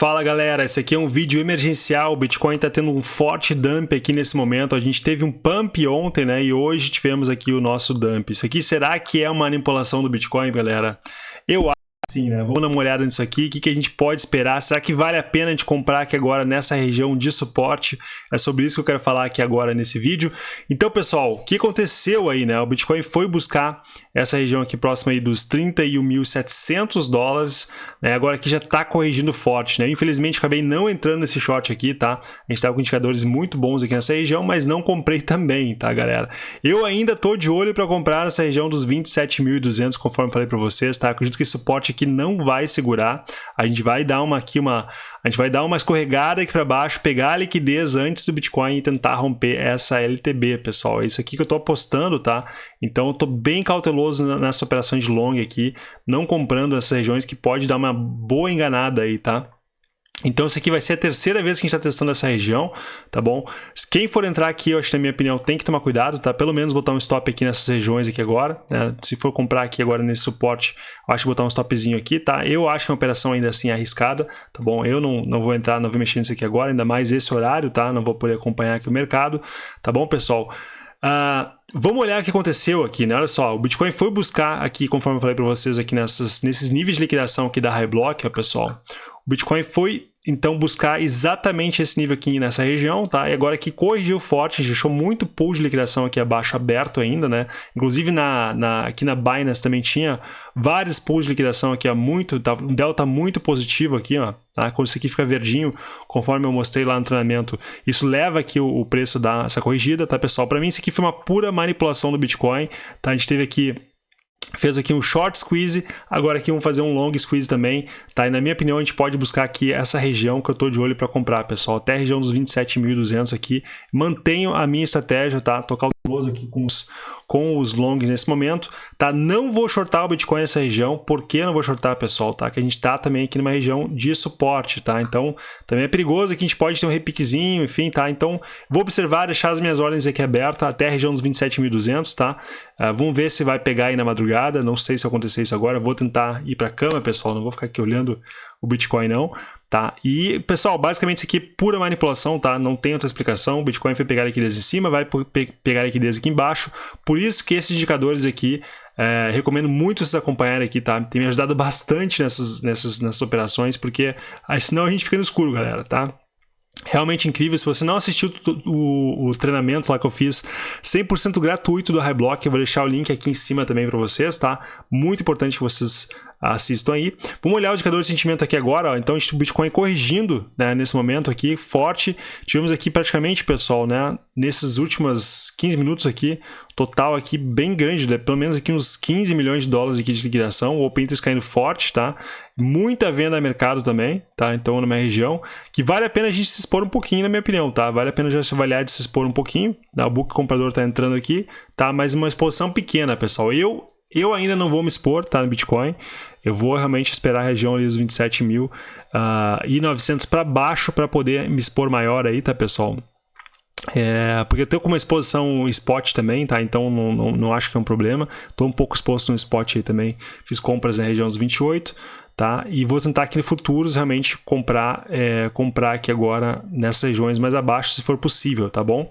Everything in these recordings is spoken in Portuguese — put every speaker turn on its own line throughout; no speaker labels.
Fala galera, esse aqui é um vídeo emergencial, o Bitcoin está tendo um forte dump aqui nesse momento, a gente teve um pump ontem, né, e hoje tivemos aqui o nosso dump. Isso aqui será que é uma manipulação do Bitcoin, galera? Eu Sim, né? Vamos dar uma olhada nisso aqui, o que, que a gente pode esperar, será que vale a pena a gente comprar aqui agora nessa região de suporte? É sobre isso que eu quero falar aqui agora nesse vídeo. Então, pessoal, o que aconteceu aí, né? O Bitcoin foi buscar essa região aqui próxima aí dos 31.700 dólares, né? Agora aqui já está corrigindo forte, né? Infelizmente, acabei não entrando nesse short aqui, tá? A gente estava com indicadores muito bons aqui nessa região, mas não comprei também, tá, galera? Eu ainda tô de olho para comprar nessa região dos 27.200, conforme falei para vocês, tá? Acredito que esse suporte aqui que não vai segurar. A gente vai dar uma aqui uma, a gente vai dar uma escorregada aqui para baixo, pegar a liquidez antes do Bitcoin e tentar romper essa LTB, pessoal. É isso aqui que eu estou apostando, tá? Então eu estou bem cauteloso nessa operação de long aqui, não comprando essas regiões que pode dar uma boa enganada aí, tá? Então, isso aqui vai ser a terceira vez que a gente está testando essa região, tá bom? Quem for entrar aqui, eu acho que na minha opinião tem que tomar cuidado, tá? Pelo menos botar um stop aqui nessas regiões aqui agora, né? Se for comprar aqui agora nesse suporte, eu acho que botar um stopzinho aqui, tá? Eu acho que é uma operação ainda assim arriscada, tá bom? Eu não, não vou entrar, não vou mexer nisso aqui agora, ainda mais esse horário, tá? Não vou poder acompanhar aqui o mercado, tá bom, pessoal? Uh, vamos olhar o que aconteceu aqui, né? Olha só, o Bitcoin foi buscar aqui, conforme eu falei para vocês aqui nessas, nesses níveis de liquidação aqui da High Block, ó, pessoal. O Bitcoin foi então buscar exatamente esse nível aqui nessa região, tá? E agora que corrigiu forte, deixou muito pool de liquidação aqui abaixo aberto ainda, né? Inclusive na, na, aqui na Binance também tinha vários pools de liquidação aqui, ó, muito, tá, um delta muito positivo aqui, ó, tá? Quando isso aqui fica verdinho, conforme eu mostrei lá no treinamento, isso leva aqui o, o preço dessa corrigida, tá, pessoal? Para mim isso aqui foi uma pura manipulação do Bitcoin, tá? A gente teve aqui fez aqui um short squeeze, agora aqui vamos fazer um long squeeze também, tá? E na minha opinião a gente pode buscar aqui essa região que eu tô de olho para comprar, pessoal, até a região dos 27.200 aqui. Mantenho a minha estratégia, tá? Tô cauteloso aqui com os, com os longs nesse momento, tá? Não vou shortar o Bitcoin nessa região, por que não vou shortar, pessoal, tá? Que a gente tá também aqui numa região de suporte, tá? Então, também é perigoso que a gente pode ter um repiquezinho, enfim, tá? Então, vou observar, deixar as minhas ordens aqui abertas até a região dos 27.200, tá? Uh, vamos ver se vai pegar aí na madrugada, não sei se acontecer isso agora, vou tentar ir para cama, pessoal, não vou ficar aqui olhando o Bitcoin não, tá? E, pessoal, basicamente isso aqui é pura manipulação, tá? Não tem outra explicação, o Bitcoin foi pegar liquidez em cima, vai pe pegar liquidez aqui embaixo, por isso que esses indicadores aqui, é, recomendo muito vocês acompanharem aqui, tá? Tem me ajudado bastante nessas, nessas, nessas operações, porque aí, senão a gente fica no escuro, galera, tá? realmente incrível. Se você não assistiu o, o, o treinamento lá que eu fiz 100% gratuito do High Block, eu vou deixar o link aqui em cima também para vocês, tá? Muito importante que vocês assistam aí. Vamos olhar o indicador de sentimento aqui agora, ó. então o Bitcoin corrigindo né, nesse momento aqui, forte. Tivemos aqui praticamente, pessoal, né, nesses últimos 15 minutos aqui, total aqui bem grande, né, pelo menos aqui uns 15 milhões de dólares aqui de liquidação, o Open Interest caindo forte, tá? Muita venda a mercado também, tá? Então, na minha região, que vale a pena a gente se expor um pouquinho, na minha opinião, tá? Vale a pena já se avaliar de se expor um pouquinho, tá? o book comprador tá entrando aqui, tá? Mas uma exposição pequena, pessoal. Eu eu ainda não vou me expor, tá, no Bitcoin. Eu vou realmente esperar a região ali dos 27 mil uh, e 900 para baixo para poder me expor maior aí, tá, pessoal? É, porque eu tenho como exposição spot também, tá? Então não, não, não acho que é um problema. Estou um pouco exposto no spot aí também. Fiz compras na região dos 28, tá? E vou tentar aqui no futuros realmente comprar, é, comprar aqui agora nessas regiões mais abaixo, se for possível, tá bom?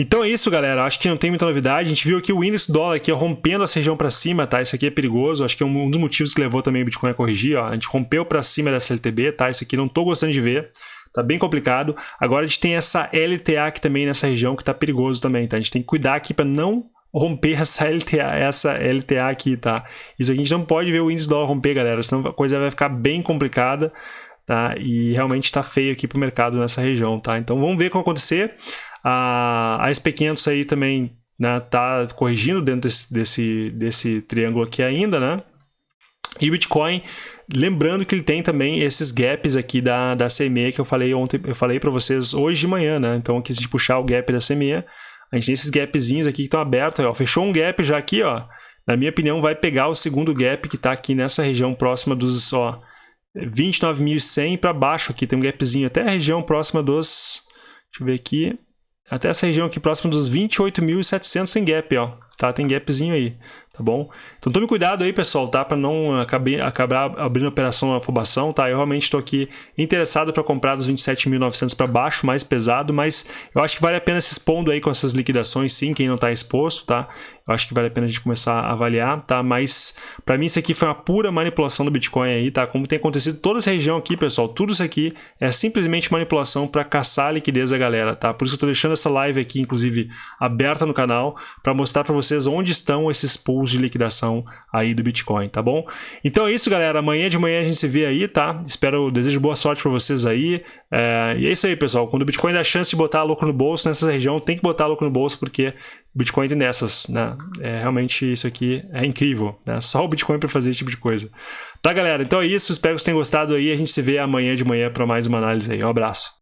Então é isso, galera. Acho que não tem muita novidade. A gente viu aqui o índice dólar aqui rompendo essa região para cima, tá? Isso aqui é perigoso. Acho que é um dos motivos que levou também o Bitcoin a corrigir. Ó. A gente rompeu para cima dessa LTB, tá? Isso aqui não estou gostando de ver. Tá bem complicado. Agora a gente tem essa LTA aqui também nessa região que tá perigoso também, tá? A gente tem que cuidar aqui para não romper essa LTA, essa LTA aqui, tá? Isso aqui a gente não pode ver o índice dólar romper, galera, senão a coisa vai ficar bem complicada, tá? E realmente está feio aqui para o mercado nessa região, tá? Então vamos ver o que vai acontecer. A, a SP500 aí também né, tá corrigindo dentro desse, desse, desse triângulo aqui ainda, né? E o Bitcoin, lembrando que ele tem também esses gaps aqui da, da CME que eu falei ontem, eu falei para vocês hoje de manhã, né? Então aqui se a gente puxar o gap da CME, a gente tem esses gapzinhos aqui que estão abertos, ó, fechou um gap já aqui, ó. Na minha opinião, vai pegar o segundo gap que está aqui nessa região próxima dos, ó, 29.100 para baixo aqui, tem um gapzinho até a região próxima dos, deixa eu ver aqui, até essa região aqui próxima dos 28.700 em gap, ó. Tá? Tem gapzinho aí, tá bom? Então tome cuidado aí, pessoal, tá? Para não acabar, acabar abrindo operação afobação, tá? Eu realmente estou aqui interessado para comprar dos 27.900 para baixo, mais pesado, mas eu acho que vale a pena se expondo aí com essas liquidações, sim, quem não está exposto, tá? Eu acho que vale a pena a gente começar a avaliar, tá? Mas para mim isso aqui foi uma pura manipulação do Bitcoin aí, tá? Como tem acontecido toda essa região aqui, pessoal, tudo isso aqui é simplesmente manipulação para caçar a liquidez da galera, tá? Por isso eu tô deixando essa live aqui, inclusive, aberta no canal, para mostrar para vocês onde estão esses pools de liquidação aí do Bitcoin, tá bom? Então é isso, galera. Amanhã de manhã a gente se vê aí, tá? Espero, desejo boa sorte para vocês aí. É, e é isso aí, pessoal. Quando o Bitcoin dá chance de botar louco no bolso nessa região, tem que botar louco no bolso, porque o Bitcoin tem nessas, né? É, realmente isso aqui é incrível, né? Só o Bitcoin para fazer esse tipo de coisa. Tá, galera? Então é isso. Espero que vocês tenham gostado aí. A gente se vê amanhã de manhã para mais uma análise aí. Um abraço.